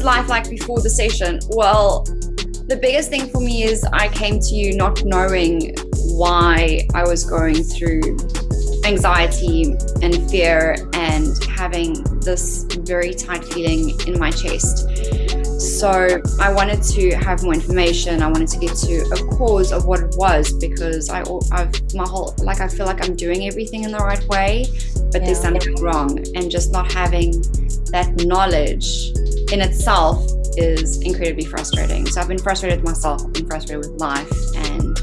was life like before the session? Well, the biggest thing for me is I came to you not knowing why I was going through anxiety and fear and having this very tight feeling in my chest. So I wanted to have more information. I wanted to get to a cause of what it was because I, I've my whole like I feel like I'm doing everything in the right way, but yeah. there's something wrong, and just not having that knowledge in itself is incredibly frustrating. So I've been frustrated with myself. I've been frustrated with life, and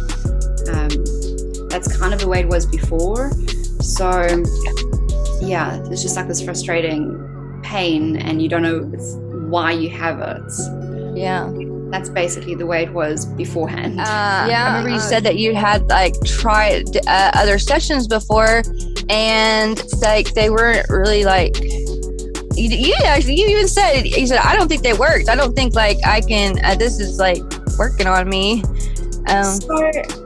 um, that's kind of the way it was before. So yeah, it's just like this frustrating pain, and you don't know why you have it. Yeah. That's basically the way it was beforehand. Uh, yeah, I remember you said that you had like tried uh, other sessions before, and like they weren't really like you, you actually you even said you said I don't think they worked. I don't think like I can. Uh, this is like working on me. Um, so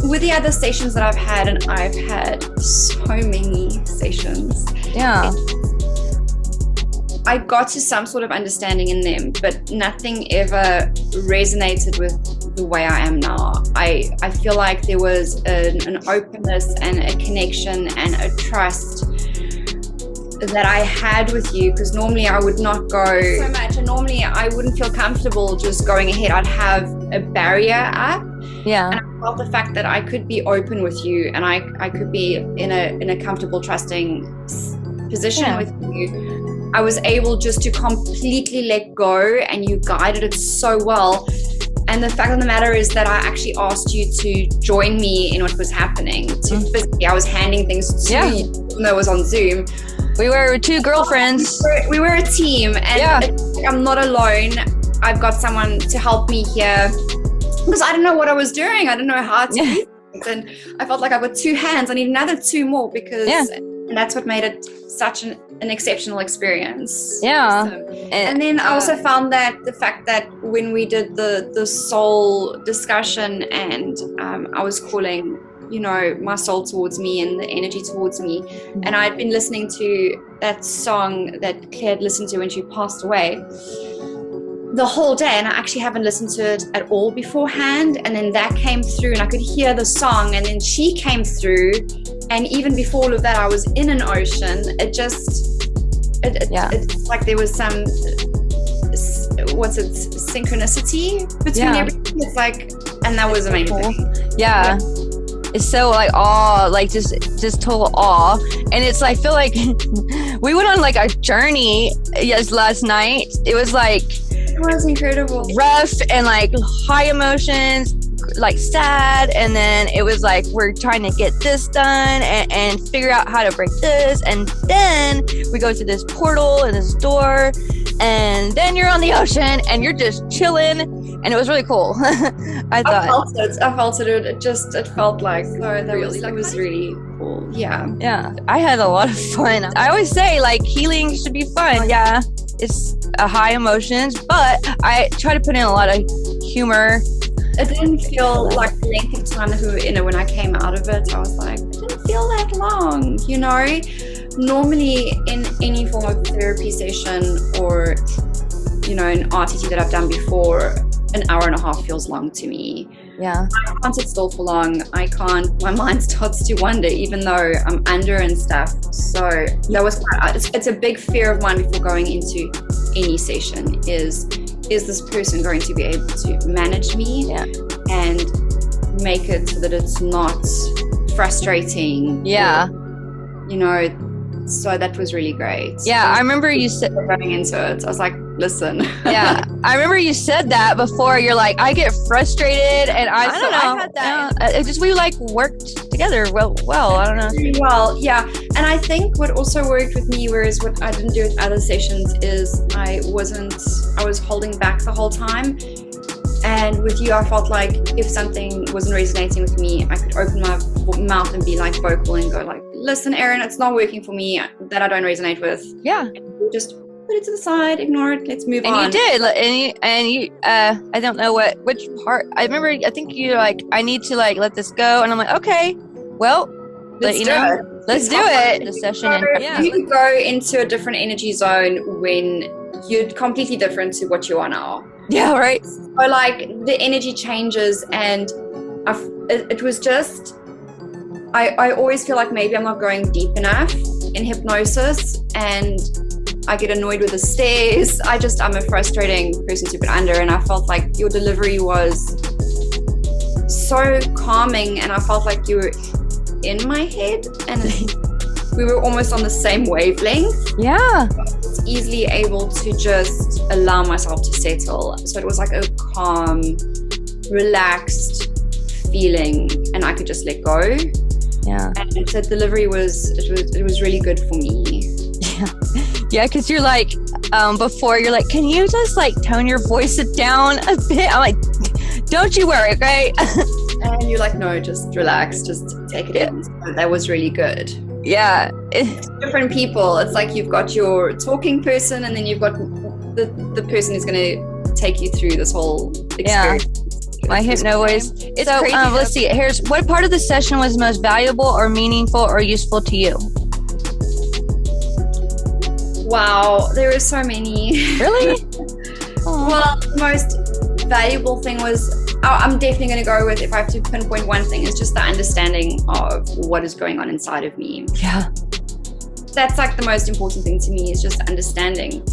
with the other stations that I've had, and I've had so many stations. Yeah. I got to some sort of understanding in them, but nothing ever resonated with the way I am now. I, I feel like there was an, an openness and a connection and a trust that I had with you because normally I would not go so much and normally I wouldn't feel comfortable just going ahead. I'd have a barrier up. Yeah. And I felt the fact that I could be open with you and I, I could be in a in a comfortable, trusting position yeah. with you. I was able just to completely let go and you guided it so well. And the fact of the matter is that I actually asked you to join me in what was happening. To mm. physically, I was handing things to yeah. you, even though it was on Zoom. We were two girlfriends. We were, we were a team, and yeah. I'm not alone. I've got someone to help me here because I don't know what I was doing. I don't know how to. And I felt like I've got two hands. I need another two more because, yeah. and that's what made it such an, an exceptional experience. Yeah. So, and, and, then I also found that the fact that when we did the the soul discussion and um, I was calling you know, my soul towards me and the energy towards me. And I'd been listening to that song that Claire had listened to when she passed away the whole day and I actually haven't listened to it at all beforehand and then that came through and I could hear the song and then she came through and even before all of that I was in an ocean it just it, yeah. it's like there was some what's it synchronicity between yeah. everything it's like and that was amazing yeah. yeah it's so like awe, like just just total awe. And it's like I feel like we went on like a journey yes last night. It was like it was incredible. Rough and like high emotions, like sad and then it was like we're trying to get this done and, and figure out how to break this and then we go to this portal and this door and then you're on the ocean and you're just chilling and it was really cool. I thought I felt it. I felt it. It just it felt like oh, that really like, was really cool. Yeah. Yeah i had a lot of fun. I always say like healing should be fun. Oh, yeah. It's a high emotions but i try to put in a lot of humor. It didn't feel like the length of time that we were in it when I came out of it. I was like, it didn't feel that long, you know? Normally in any form of therapy session or, you know, an RTT that I've done before, an hour and a half feels long to me. Yeah. I can't sit still for long. I can't, my mind starts to wander even though I'm under and stuff. So that was quite, it's, it's a big fear of mine before going into any session is is this person going to be able to manage me yeah. and make it so that it's not frustrating yeah or, you know so that was really great. Yeah i remember you said running into it. I was like listen. Yeah i remember you said that before. You're like i get frustrated and i, I don't know. I had that yeah, uh, it just we like worked together well well i don't know. Well yeah. And i think what also worked with me whereas what i didn't do with other sessions is i wasn't i was holding back the whole time. And with you, I felt like if something wasn't resonating with me, I could open my mouth and be like vocal and go like, listen, Erin, it's not working for me that I don't resonate with. Yeah. just put it to the side, ignore it, let's move and on. And you did. And you, and you, uh, I don't know what, which part, I remember, I think you like, I need to like let this go. And I'm like, okay, well, let's you know, Let's do it. The session yeah. you go into a different energy zone when you're completely different to what you are now. Yeah, right. So like the energy changes, and I f it, it was just. I, I always feel like maybe I'm not going deep enough in hypnosis, and I get annoyed with the stairs. I just I'm a frustrating person to put under, and I felt like your delivery was so calming, and I felt like you were in my head, and we were almost on the same wavelength Yeah. easily able to just allow myself to settle. So it was like a calm, relaxed feeling, and I could just let go. Yeah. And the delivery was it was it was really good for me. Yeah, Yeah, because you're like, um, before you're like, can you just like tone your voice down a bit? I'm like, don't you worry, okay? And you're like, no, just relax, just take it in. So that was really good. yeah. Different people. It's like you've got your talking person, and then you've got the the person who's going to take you through this whole Yeah. My hypno voice. It's so, crazy um, let's see. Here's what part of the session was most valuable or meaningful or useful to you? Wow, there are so many. Really? Well, the most valuable thing was oh, I'm definitely going to go with if I have to pinpoint one thing it's just the understanding of what is going on inside of me. yeah. That's like the most important thing to me is just understanding.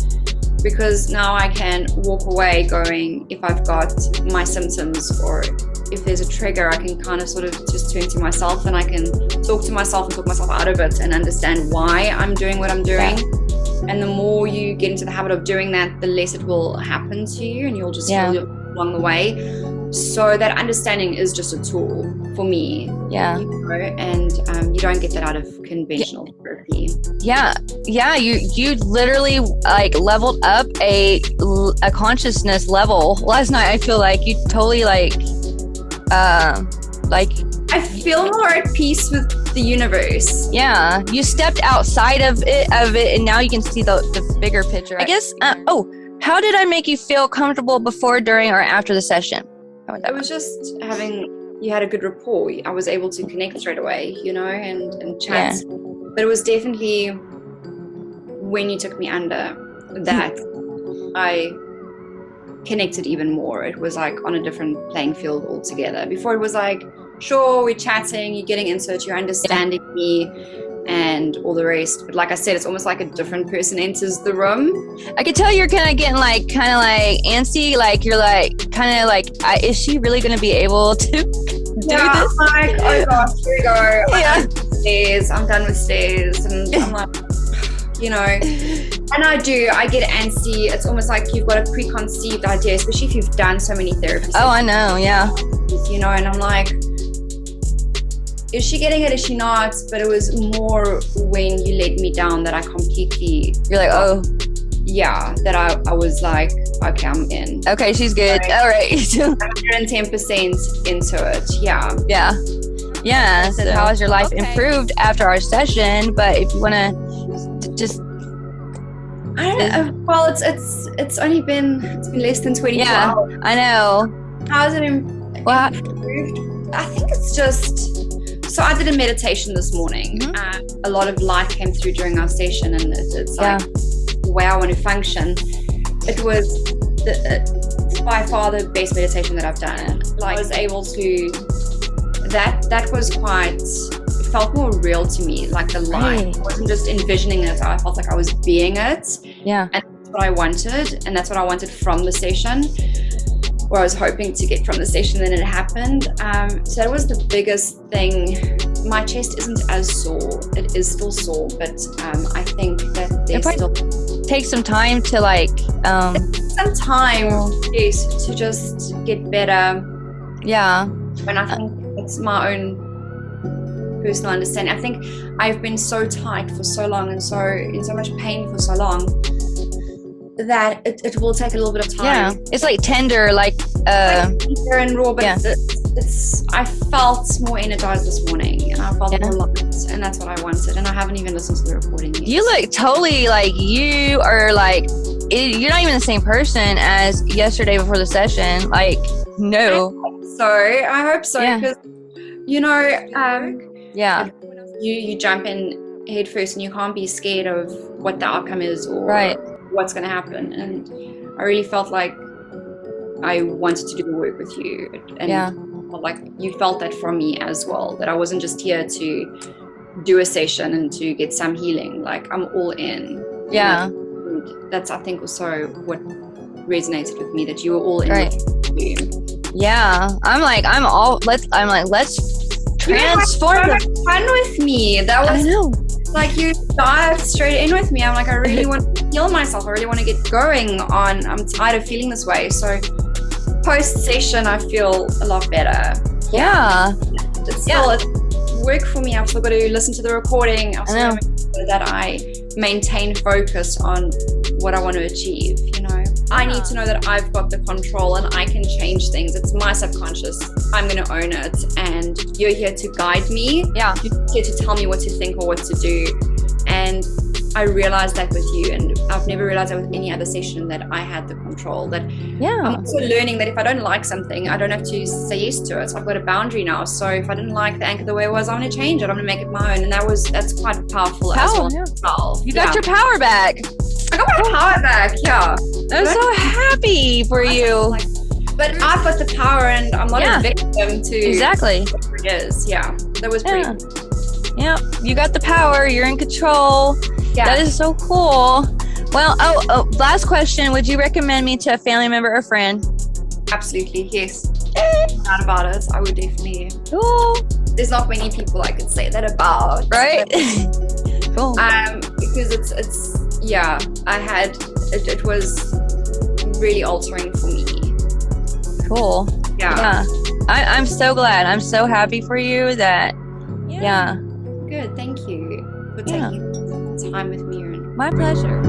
Because now I can walk away going, if I've got my symptoms or if there's a trigger, I can kind of sort of just turn to myself and I can talk to myself and talk myself out of it and understand why I'm doing what I'm doing. And the more you get into the habit of doing that, the less it will happen to you and you'll just Yeah. heal along the way. So that understanding is just a tool for me, Yeah. you know, and um, you don't get that out of conventional therapy. Yeah. Yeah. You you literally like leveled up a a consciousness level last night. I feel like you totally like, um, like I feel more at peace with the universe. yeah. You stepped outside of it of it, and now you can see the the bigger picture. I guess. Uh, oh, how did I make you feel comfortable before, during, or after the session? That was just having you had a good rapport. I was able to connect straight away, you know, and and chat. But it was definitely when you took me under that I connected even more. It was like on a different playing field altogether. Before it was like, sure, we're chatting, you're getting into it, you're understanding me and all the rest. But like I said, it's almost like a different person enters the room. I could tell you're kind of getting like kind of like antsy. Like you're like kind of like, I, is she really going to be able to do Yeah, this? I'm like, oh gosh, here we go. Yeah. stairs. I'm done with stairs, and I'm like, you know, and I do. I get antsy. It's almost like you've got a preconceived idea, especially if you've done so many therapies. Oh, I know. Yeah. you know, and I'm like, is she getting it? Is she not? But it was more when you let me down that I completely, You're like, oh, yeah, that I, I was like, okay, I'm in. okay, she's good. Right. All right. 110% into it. Yeah. yeah. Yeah. So, So- how has your life okay. improved after our session? But if you want to just, I don't know. Well, it's it's it's only been it's been less than twenty. Yeah. hours. I know. How has it im- Well, improved? I think it's just. So I did a meditation this morning. Mhm. Uh, a lot of light came through during our session, and it's, it's like the way I want to function. It was the, uh, by far the best meditation that I've done. Like, I was able to. That that was quite. It felt more real to me, like the light. Right. I wasn't just envisioning it. I felt like I was being it yeah. and that's what I wanted, and that's what I wanted from the session, or I was hoping to get from the session. Then it happened. Um, so that was the biggest thing. My chest isn't as sore; it is still sore, but um, I think that there's still Take some time to like, um, some time, yes, to just get better. yeah. And I think it's my own personal understanding. I think I've been so tight for so long and so in so much pain for so long that it, it will take a little bit of time. Yeah. It's like tender, like, uh, like tender and raw, but yeah. it's, it's I felt more energized this morning and I felt Yeah. more light and that's what I wanted and I haven't even listened to the recording yet. You look totally like you are like it, you're not even the same person as yesterday before the session. Like no, so I hope so Yeah. because you know um yeah, when I was you you jump in head first and you can't be scared of what the outcome is or Right. What's going to happen. And I really felt like I wanted to do the work with you, and Yeah. like you felt that from me as well. That I wasn't just here to do a session and to get some healing. Like I'm all in. Yeah. And that's I think also what resonated with me that you were all in. Right. Yeah. I'm like, I'm all let's I'm like, let's transform You had so much fun with me. That I was know. Like you dive straight in with me. I'm like, I really want to heal myself. I really want to get going on. I'm tired of feeling this way. So post session, I feel a lot better. Yeah. It's still it's work for me. I've still got to listen to the recording. I've I know. that I maintain focus on what I want to achieve. You know, I need to know that I've got the control and I can change things. It's my subconscious. I'm going to own it, and you're here to guide me. Yeah. You're here to tell me what to think or what to do. And I realized that with you, and I've never realized that with any other session that I had the control. That Yeah. I'm also learning that if I don't like something, I don't have to say yes to it. I've got a boundary now. So if I didn't like the anchor the way it was, I'm going to change it. I'm going to make it my own. And that was that's quite powerful as Power, well. yeah. You got your power back. I got my power back. Yeah. I'm so happy for you. Like, but I've got the power, and I'm not Yeah. a victim to Exactly. whatever it is. Yeah, that was pretty. Yeah. Yeah. You got the power. You're in control. Yeah. That is so cool. Well, oh, oh, last question. Would you recommend me to a family member or friend? Absolutely, yes. Not about us, I would definitely. Cool. There's not many people I could say that about. Right? cool. Um, because it's it's yeah. I had it, it was really altering for me. Cool. Yeah. Yeah. I, I'm so glad. I'm so happy for you that, yeah, Good. Thank you for yeah. taking time with me. And My pleasure.